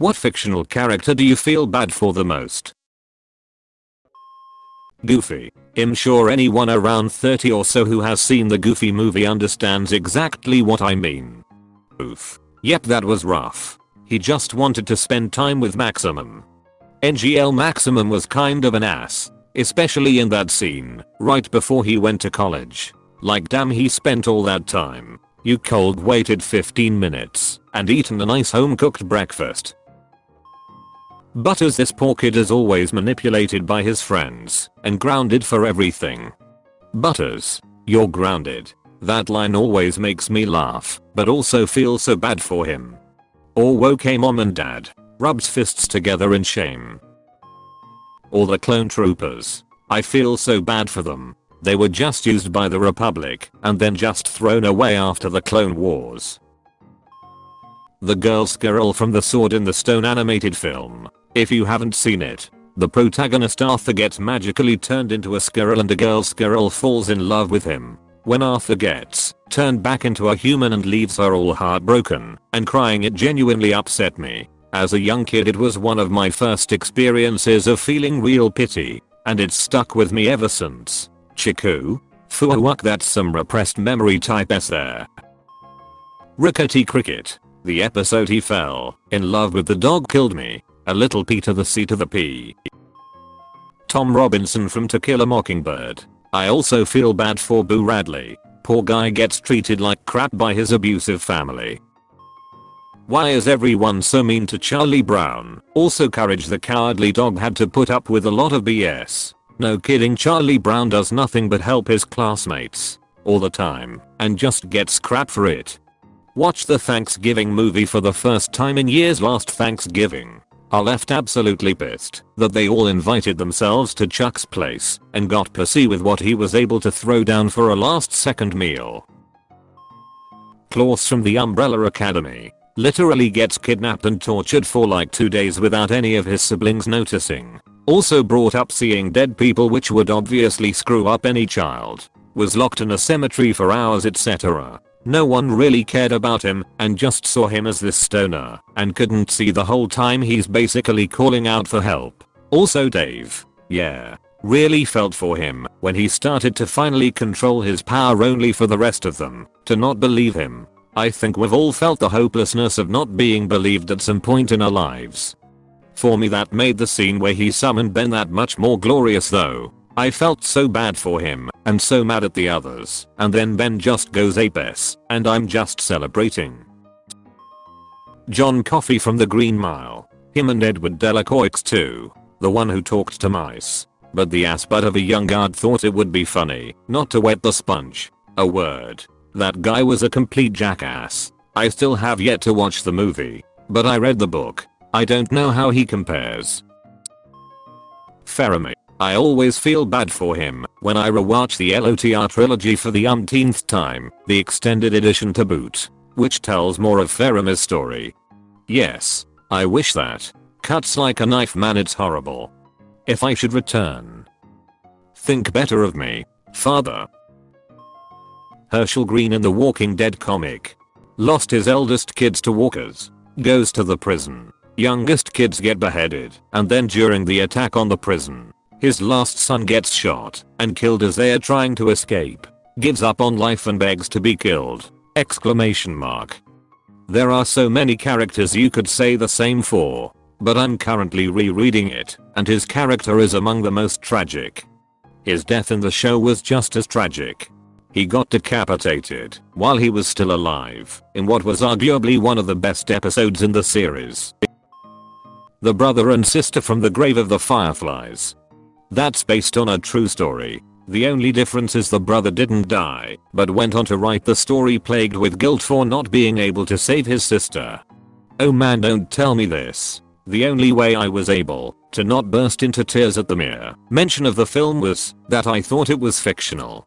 What fictional character do you feel bad for the most? Goofy. I'm sure anyone around 30 or so who has seen the Goofy movie understands exactly what I mean. Oof. Yep that was rough. He just wanted to spend time with Maximum. NGL Maximum was kind of an ass. Especially in that scene, right before he went to college. Like damn he spent all that time. You cold waited 15 minutes and eaten a nice home cooked breakfast. Butters this poor kid is always manipulated by his friends and grounded for everything. Butters, you're grounded. That line always makes me laugh, but also feel so bad for him. Or okay mom and dad, rubs fists together in shame. Or the clone troopers. I feel so bad for them. They were just used by the Republic and then just thrown away after the Clone Wars. The girl squirrel from the Sword in the Stone animated film. If you haven't seen it, the protagonist Arthur gets magically turned into a squirrel and a girl squirrel falls in love with him. When Arthur gets turned back into a human and leaves her all heartbroken and crying it genuinely upset me. As a young kid it was one of my first experiences of feeling real pity, and it's stuck with me ever since. Chiku? Fuwak that's some repressed memory type s there. Rickety Cricket. The episode he fell in love with the dog killed me. A little Peter the C to the P. Tom Robinson from To Kill a Mockingbird. I also feel bad for Boo Radley. Poor guy gets treated like crap by his abusive family. Why is everyone so mean to Charlie Brown? Also Courage the Cowardly Dog had to put up with a lot of BS. No kidding Charlie Brown does nothing but help his classmates. All the time. And just gets crap for it. Watch the Thanksgiving movie for the first time in years last Thanksgiving. I left absolutely pissed that they all invited themselves to Chuck's place and got pussy with what he was able to throw down for a last second meal. Klaus from the Umbrella Academy literally gets kidnapped and tortured for like 2 days without any of his siblings noticing. Also brought up seeing dead people which would obviously screw up any child. Was locked in a cemetery for hours etc. No one really cared about him and just saw him as this stoner and couldn't see the whole time he's basically calling out for help. Also Dave. Yeah. Really felt for him when he started to finally control his power only for the rest of them to not believe him. I think we've all felt the hopelessness of not being believed at some point in our lives. For me that made the scene where he summoned Ben that much more glorious though. I felt so bad for him and so mad at the others and then Ben just goes apes and I'm just celebrating. John Coffey from the Green Mile. Him and Edward Delacroix too. The one who talked to mice. But the ass butt of a young guard thought it would be funny not to wet the sponge. A word. That guy was a complete jackass. I still have yet to watch the movie. But I read the book I don't know how he compares. Faramir. I always feel bad for him when I rewatch the LOTR trilogy for the umpteenth time, the extended edition to boot, which tells more of Faramir's story. Yes, I wish that. Cuts like a knife man it's horrible. If I should return. Think better of me, father. Hershel Greene in the Walking Dead comic. Lost his eldest kids to walkers. Goes to the prison. Youngest kids get beheaded, and then during the attack on the prison, his last son gets shot and killed as they are trying to escape. Gives up on life and begs to be killed. Exclamation mark. There are so many characters you could say the same for, but I'm currently rereading it, and his character is among the most tragic. His death in the show was just as tragic. He got decapitated while he was still alive in what was arguably one of the best episodes in the series. The brother and sister from the grave of the fireflies. That's based on a true story. The only difference is the brother didn't die, but went on to write the story plagued with guilt for not being able to save his sister. Oh man don't tell me this. The only way I was able to not burst into tears at the mere mention of the film was that I thought it was fictional.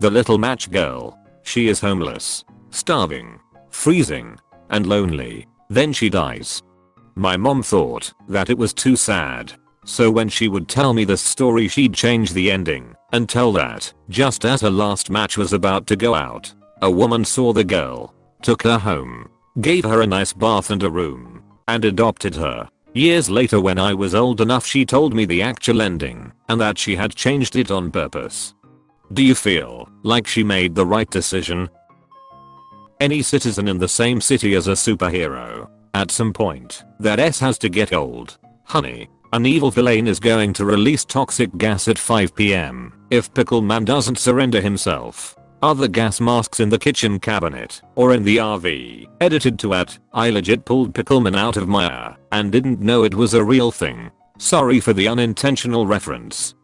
The little match girl. She is homeless, starving, freezing, and lonely. Then she dies. My mom thought that it was too sad. So when she would tell me the story she'd change the ending and tell that just as her last match was about to go out, a woman saw the girl, took her home, gave her a nice bath and a room, and adopted her. Years later when I was old enough she told me the actual ending and that she had changed it on purpose. Do you feel like she made the right decision? Any citizen in the same city as a superhero. At some point, that S has to get old. Honey, an evil villain is going to release toxic gas at 5pm if Pickleman doesn't surrender himself. Other gas masks in the kitchen cabinet or in the RV. Edited to at I legit pulled Pickleman out of my air and didn't know it was a real thing. Sorry for the unintentional reference.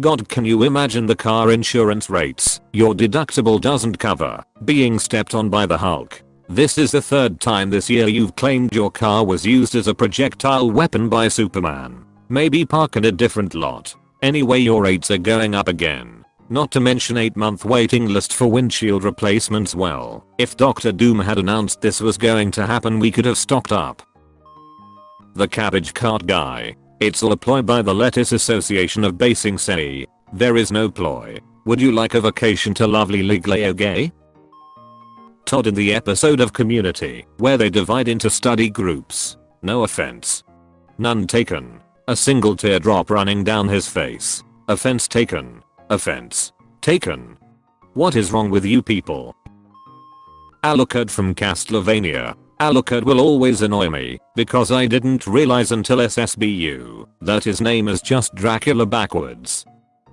God can you imagine the car insurance rates your deductible doesn't cover being stepped on by the Hulk. This is the third time this year you've claimed your car was used as a projectile weapon by Superman. Maybe park in a different lot. Anyway your rates are going up again. Not to mention 8 month waiting list for windshield replacements well. If Doctor Doom had announced this was going to happen we could have stocked up. The cabbage cart guy. It's all a ploy by the Lettuce Association of Ba Sing Se. There is no ploy. Would you like a vacation to lovely Lake Laogai? Todd in the episode of Community where they divide into study groups. No offense. None taken. A single teardrop running down his face. Offense taken. Offense. Taken. What is wrong with you people? Alucard from Castlevania. Alucard will always annoy me because I didn't realize until SSBU that his name is just Dracula backwards.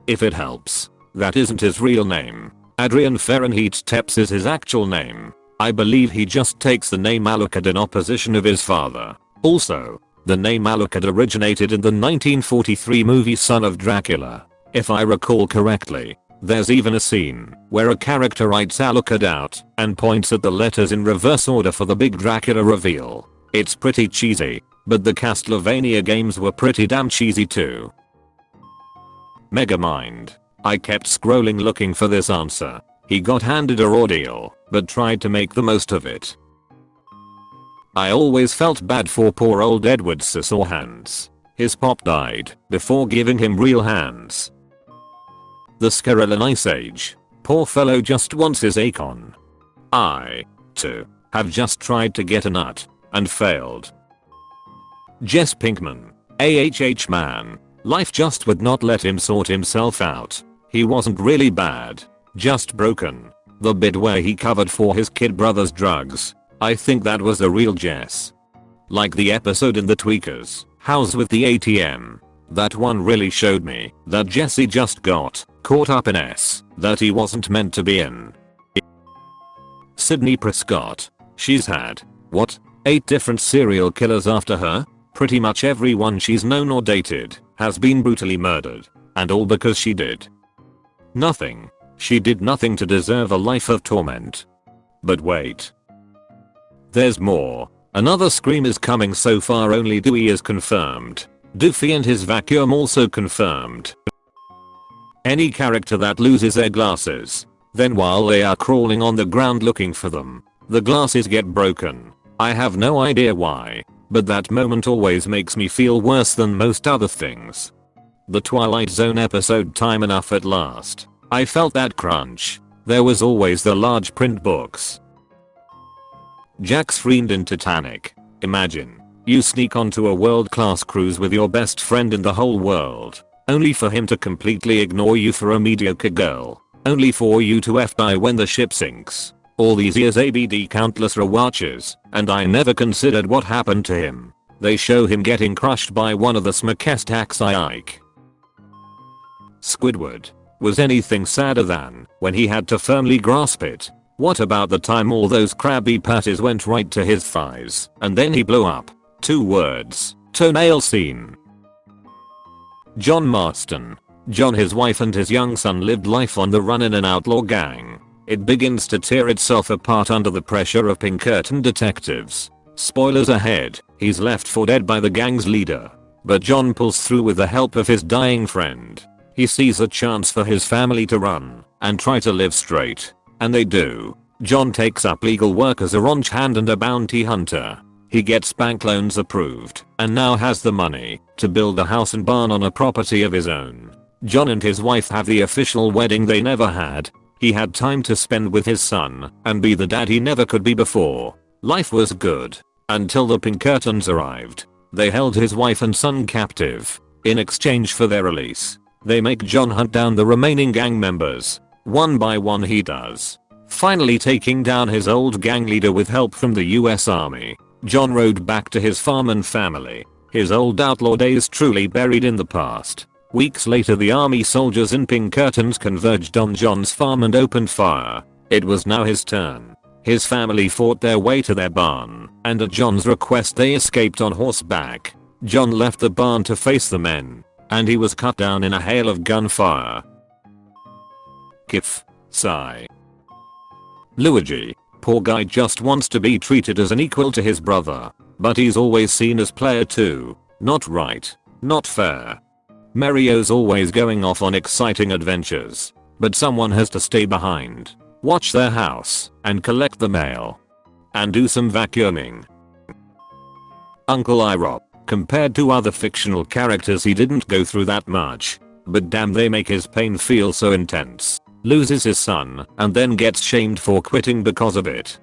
If it helps, that isn't his real name. Adrian Fahrenheit Tepes is his actual name. I believe he just takes the name Alucard in opposition of his father. Also, the name Alucard originated in the 1943 movie Son of Dracula. If I recall correctly, there's even a scene where a character writes Alucard out and points at the letters in reverse order for the big Dracula reveal. It's pretty cheesy, but the Castlevania games were pretty damn cheesy too. Megamind. I kept scrolling looking for this answer. He got handed a ordeal, but tried to make the most of it. I always felt bad for poor old Edward Scissorhands. His pop died before giving him real hands. The Scarran Ice Age. Poor fellow just wants his acorn. I, too, have just tried to get a nut and failed. Jesse Pinkman. AHH man. Life just would not let him sort himself out. He wasn't really bad. Just broken. The bit where he covered for his kid brother's drugs. I think that was a real Jess. Like the episode in the Tweakers, House with the ATM. That one really showed me that Jesse just got caught up in S that he wasn't meant to be in. Sidney Prescott. She's had, what, 8 different serial killers after her? Pretty much everyone she's known or dated has been brutally murdered. And all because she did. Nothing. She did nothing to deserve a life of torment. But wait. There's more. Another scream is coming so far only Dewey is confirmed. Doofy and his vacuum also confirmed. Any character that loses their glasses. Then while they are crawling on the ground looking for them, the glasses get broken. I have no idea why, but that moment always makes me feel worse than most other things. The Twilight Zone episode Time Enough at Last. I felt that crunch. There was always the large print books. Jack's friend in Titanic. Imagine. You sneak onto a world class cruise with your best friend in the whole world. Only for him to completely ignore you for a mediocre girl. Only for you to F die when the ship sinks. All these years ABD countless rewatches, and I never considered what happened to him. They show him getting crushed by one of the Smokestack Ike. Squidward. Was anything sadder than when he had to firmly grasp it? What about the time all those Krabby Patties went right to his thighs and then he blew up? Two words. Toenail scene. John Marston. John his wife and his young son lived life on the run in an outlaw gang. It begins to tear itself apart under the pressure of Pinkerton detectives. Spoilers ahead, he's left for dead by the gang's leader. But John pulls through with the help of his dying friend. He sees a chance for his family to run and try to live straight. And they do. John takes up legal work as a ranch hand and a bounty hunter. He gets bank loans approved and now has the money to build a house and barn on a property of his own. John and his wife have the official wedding they never had. He had time to spend with his son and be the dad he never could be before. Life was good until the Pinkertons arrived. They held his wife and son captive. In exchange for their release, they make John hunt down the remaining gang members. One by one he does. Finally taking down his old gang leader with help from the US Army, John rode back to his farm and family. His old outlaw days truly buried in the past. Weeks later the army soldiers in Pinkertons converged on John's farm and opened fire. It was now his turn. His family fought their way to their barn, and at John's request they escaped on horseback. John left the barn to face the men, and he was cut down in a hail of gunfire. Kif. Sigh. Luigi. Poor guy just wants to be treated as an equal to his brother, but he's always seen as player 2. Not right. Not fair. Mario's always going off on exciting adventures, but someone has to stay behind watch their house, and collect the mail. And do some vacuuming. Uncle Iroh. Compared to other fictional characters he didn't go through that much. But damn they make his pain feel so intense. Loses his son and then gets shamed for quitting because of it.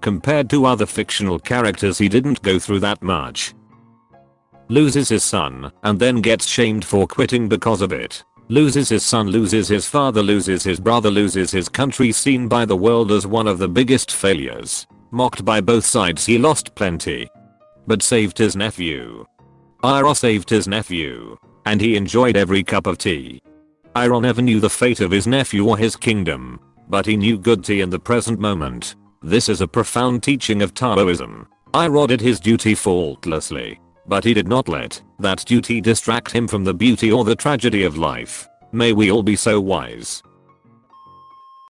Compared to other fictional characters he didn't go through that much. Loses his son and then gets shamed for quitting because of it. Loses his son loses his father loses his brother loses his country seen by the world as one of the biggest failures. Mocked by both sides he lost plenty. But saved his nephew. Iroh saved his nephew. And he enjoyed every cup of tea. Iroh never knew the fate of his nephew or his kingdom. But he knew good tea in the present moment. This is a profound teaching of Taoism. Iroh did his duty faultlessly. But he did not let that duty distract him from the beauty or the tragedy of life. May we all be so wise.